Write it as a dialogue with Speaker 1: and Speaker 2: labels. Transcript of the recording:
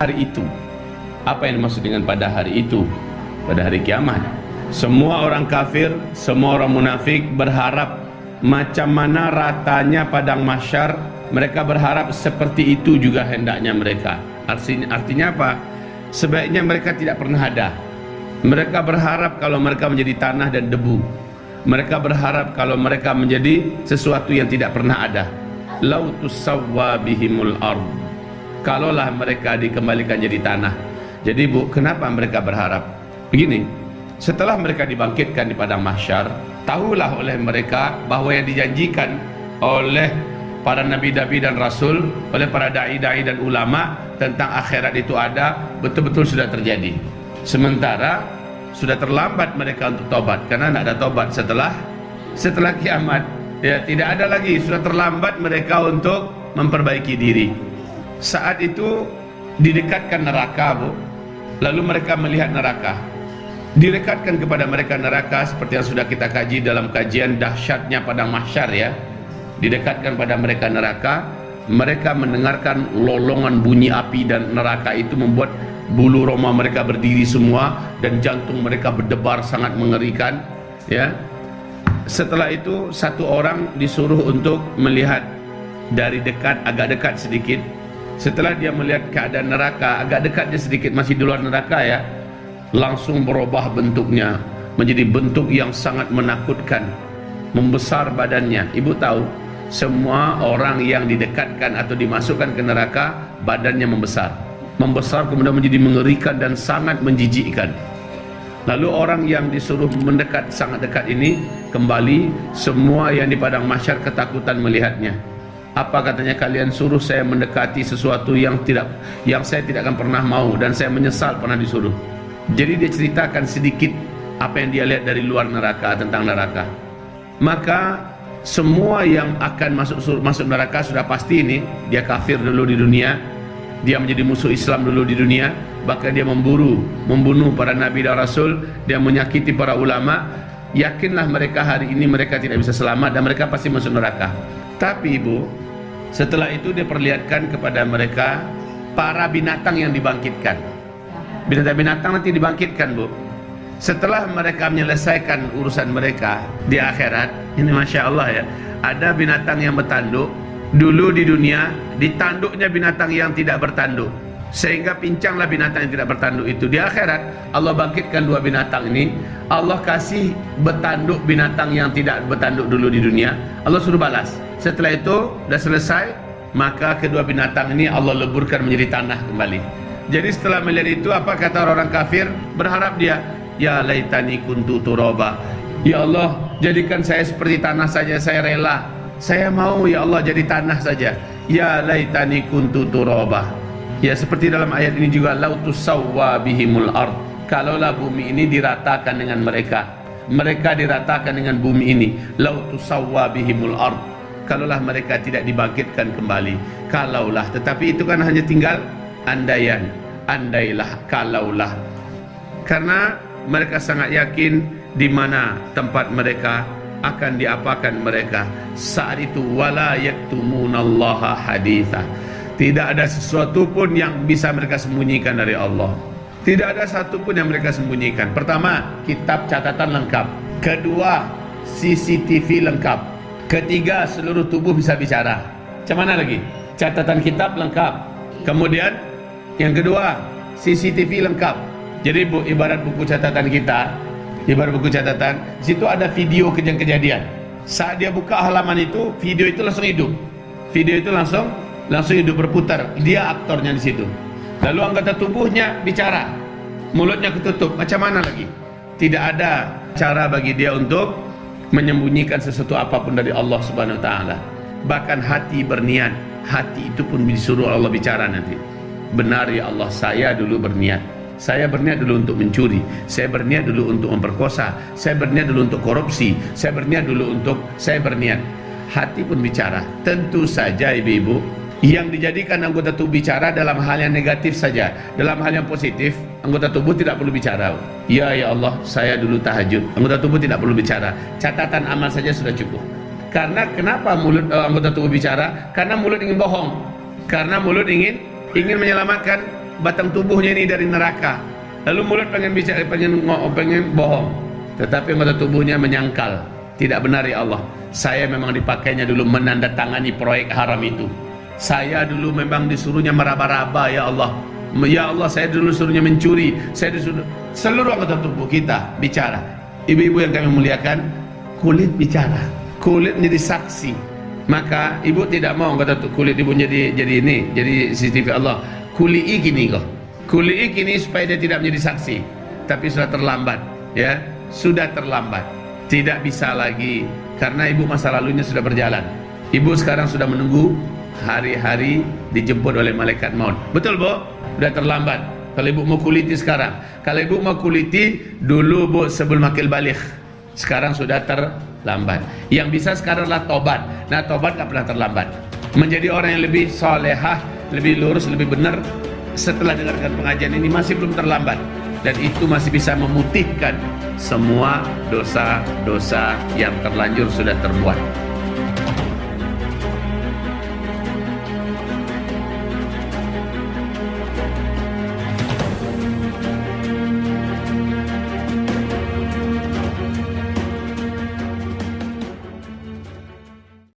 Speaker 1: hari itu. Apa yang dimaksud dengan pada hari itu? Pada hari kiamat. Semua orang kafir, semua orang munafik berharap macam mana ratanya padang masyar, mereka berharap seperti itu juga hendaknya mereka. Artinya, artinya apa? Sebaiknya mereka tidak pernah ada. Mereka berharap kalau mereka menjadi tanah dan debu. Mereka berharap kalau mereka menjadi sesuatu yang tidak pernah ada. Lautus sawwa bihimul ard. Kalaulah mereka dikembalikan jadi tanah. Jadi Bu, kenapa mereka berharap? Begini, setelah mereka dibangkitkan di padang mahsyar, tahulah oleh mereka bahwa yang dijanjikan oleh para nabi-nabi dan rasul, oleh para dai-dai dan ulama tentang akhirat itu ada, betul-betul sudah terjadi. Sementara sudah terlambat mereka untuk tobat karena tidak ada tobat setelah setelah kiamat ya tidak ada lagi sudah terlambat mereka untuk memperbaiki diri saat itu didekatkan neraka bu. Lalu mereka melihat neraka. Direkatkan kepada mereka neraka seperti yang sudah kita kaji dalam kajian dahsyatnya padang mahsyar ya. Didekatkan pada mereka neraka. Mereka mendengarkan lolongan bunyi api dan neraka itu membuat bulu roma mereka berdiri semua dan jantung mereka berdebar sangat mengerikan ya. Setelah itu satu orang disuruh untuk melihat dari dekat agak dekat sedikit setelah dia melihat keadaan neraka agak dekat dia sedikit masih di luar neraka ya langsung berubah bentuknya menjadi bentuk yang sangat menakutkan membesar badannya. Ibu tahu semua orang yang didekatkan atau dimasukkan ke neraka badannya membesar. Membesar kemudian menjadi mengerikan dan sangat menjijikkan. Lalu orang yang disuruh mendekat sangat dekat ini kembali semua yang di padang masyar ketakutan melihatnya apa katanya kalian suruh saya mendekati sesuatu yang tidak yang saya tidak akan pernah mau dan saya menyesal pernah disuruh. Jadi dia ceritakan sedikit apa yang dia lihat dari luar neraka tentang neraka. Maka semua yang akan masuk masuk neraka sudah pasti ini dia kafir dulu di dunia dia menjadi musuh Islam dulu di dunia bahkan dia memburu membunuh para nabi dan rasul dia menyakiti para ulama. Yakinlah mereka hari ini mereka tidak bisa selamat dan mereka pasti masuk neraka. Tapi ibu setelah itu dia perlihatkan kepada mereka para binatang yang dibangkitkan. Binatang-binatang nanti dibangkitkan bu. Setelah mereka menyelesaikan urusan mereka di akhirat ini Masya Allah ya ada binatang yang bertanduk. Dulu di dunia ditanduknya binatang yang tidak bertanduk sehingga pincanglah binatang yang tidak bertanduk itu. Di akhirat Allah bangkitkan dua binatang ini. Allah kasih bertanduk binatang yang tidak bertanduk dulu di dunia. Allah suruh balas. Setelah itu sudah selesai maka kedua binatang ini Allah leburkan menjadi tanah kembali. Jadi setelah melihat itu apa kata orang kafir? Berharap dia ya laitani kuntu turaba. Ya Allah jadikan saya seperti tanah saja saya rela. Saya mau ya Allah jadi tanah saja. Ya laitani kuntu turaba ya seperti dalam ayat ini juga lautus sawwa bihimul ard. Kalaulah bumi ini diratakan dengan mereka mereka diratakan dengan bumi ini. Lautus sawwa bihimul ard. Kalaulah mereka tidak dibangkitkan kembali kalaulah. Tetapi itu kan hanya tinggal andaian andailah kalaulah. Karena mereka sangat yakin di mana tempat mereka akan diapakan mereka. Saat itu wala yaktumunallaha haditha tidak ada sesuatu pun yang bisa mereka sembunyikan dari Allah. Tidak ada satu pun yang mereka sembunyikan. Pertama kitab catatan lengkap. Kedua CCTV lengkap. Ketiga seluruh tubuh bisa bicara. Macam mana lagi? Catatan kitab lengkap. Kemudian yang kedua CCTV lengkap. Jadi bu, ibarat buku catatan kita ibarat buku catatan situ ada video kejadian-kejadian. Saat dia buka halaman itu video itu langsung hidup. Video itu langsung langsung hidup berputar. Dia aktornya di situ. Lalu anggota tubuhnya bicara. Mulutnya ketutup. Macam mana lagi? Tidak ada cara bagi dia untuk menyembunyikan sesuatu apa pun dari Allah Subhanahu wa taala. Bahkan hati berniat. Hati itu pun disuruh Allah bicara nanti. Benar ya Allah saya dulu berniat. Saya berniat dulu untuk mencuri, saya berniat dulu untuk memperkosa, saya berniat dulu untuk korupsi, saya berniat dulu untuk saya berniat. Hati pun bicara. Tentu saja ibu-ibu, yang dijadikan anggota tubuh bicara dalam hal yang negatif saja. Dalam hal yang positif, anggota tubuh tidak perlu bicara. Ya ya Allah, saya dulu tahajud. Anggota tubuh tidak perlu bicara. Catatan amal saja sudah cukup. Karena kenapa mulut uh, anggota tubuh bicara? Karena mulut ingin bohong. Karena mulut ingin ingin menyelamatkan batang tubuhnya ini dari neraka. Lalu mulut pengen bicara, pengen pengen bohong. Tetapi anggota tubuhnya menyangkal. Tidak benar ya Allah. Saya memang dipakainya dulu menandatangani proyek haram itu. Saya dulu memang disuruhnya meraba-raba ya Allah. Ya Allah saya dulu suruhnya mencuri. Saya disuruh seluruh anggota tubuh kita bicara. Ibu-ibu yang kami muliakan, kulit bicara. Kulit menjadi saksi. Maka ibu tidak mau kata kulit ibu jadi jadi ini, jadi CCTV Allah. Kulii gini kok. Kulii gini supaya dia tidak menjadi saksi. Tapi sudah terlambat, ya. Sudah terlambat. Tidak bisa lagi karena ibu masa lalunya sudah berjalan. Ibu sekarang sudah menunggu hari-hari dijemput oleh malaikat maut. Betul, Bu? Sudah terlambat. Kalau ibu mau kuliti sekarang. Kalau ibu mau kuliti dulu Bu sebelum akil balik. Sekarang sudah terlambat. Yang bisa sekarang adalah tobat. Nah, tobat tak pernah terlambat. Menjadi orang yang lebih solehah, lebih lurus, lebih benar setelah dengarkan pengajian ini masih belum terlambat dan itu masih bisa memutihkan semua dosa-dosa yang terlanjur sudah terbuat.